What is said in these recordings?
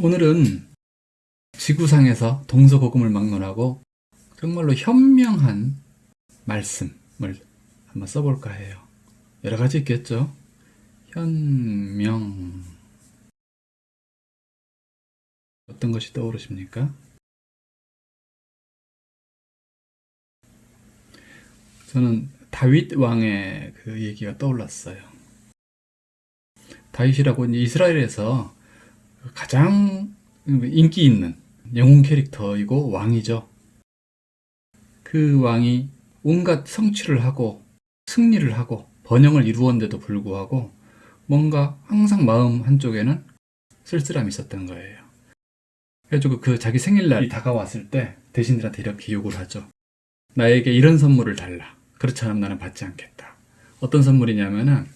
오늘은 지구상에서 동서고금을 막론하고 정말로 현명한 말씀을 한번 써볼까 해요. 여러 가지 있겠죠? 현명 어떤 것이 떠오르십니까? 저는 다윗 왕의 그 얘기가 떠올랐어요. 다윗이라고 이스라엘에서 가장 인기 있는 영웅 캐릭터이고 왕이죠. 그 왕이 온갖 성취를 하고 승리를 하고 번영을 이루었는데도 불구하고 뭔가 항상 마음 한쪽에는 쓸쓸함이 있었던 거예요. 그래가지고 그 자기 생일날이 다가왔을 때 대신들한테 이렇게 요구를 하죠. 나에게 이런 선물을 달라. 그렇지 않으면 나는 받지 않겠다. 어떤 선물이냐면은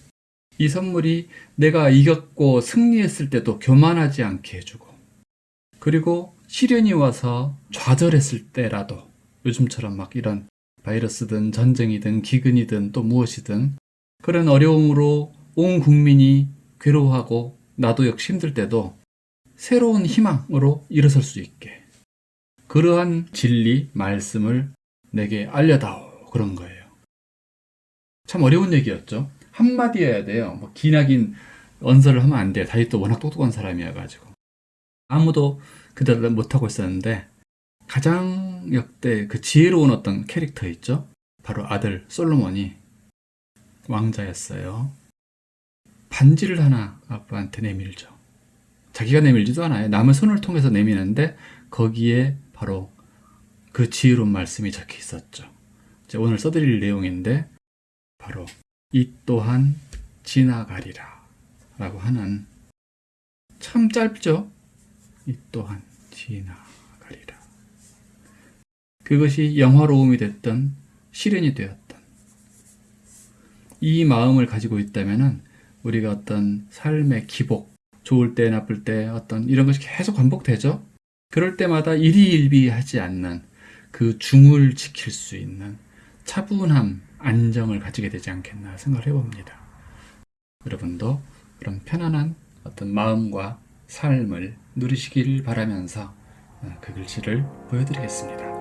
이 선물이 내가 이겼고 승리했을 때도 교만하지 않게 해주고 그리고 시련이 와서 좌절했을 때라도 요즘처럼 막 이런 바이러스든 전쟁이든 기근이든 또 무엇이든 그런 어려움으로 온 국민이 괴로워하고 나도 역시 힘들 때도 새로운 희망으로 일어설 수 있게 그러한 진리, 말씀을 내게 알려다오 그런 거예요. 참 어려운 얘기였죠. 한마디여야 돼요. 뭐 기나긴 언설을 하면 안 돼요. 다윗 도 워낙 똑똑한 사람이어가지고. 아무도 그대로 못하고 있었는데 가장 역대 그 지혜로운 어떤 캐릭터 있죠? 바로 아들 솔로몬이 왕자였어요. 반지를 하나 아빠한테 내밀죠. 자기가 내밀지도 않아요. 남의 손을 통해서 내미는데 거기에 바로 그 지혜로운 말씀이 적혀 있었죠. 오늘 써드릴 내용인데 바로 이 또한 지나가리라 라고 하는 참 짧죠? 이 또한 지나가리라 그것이 영화로움이 됐던 시련이 되었던 이 마음을 가지고 있다면 우리가 어떤 삶의 기복 좋을 때 나쁠 때 어떤 이런 것이 계속 반복되죠 그럴 때마다 일희일비하지 않는 그 중을 지킬 수 있는 차분함, 안정을 가지게 되지 않겠나 생각을 해봅니다. 여러분도 그런 편안한 어떤 마음과 삶을 누리시길 바라면서 그 글씨를 보여드리겠습니다.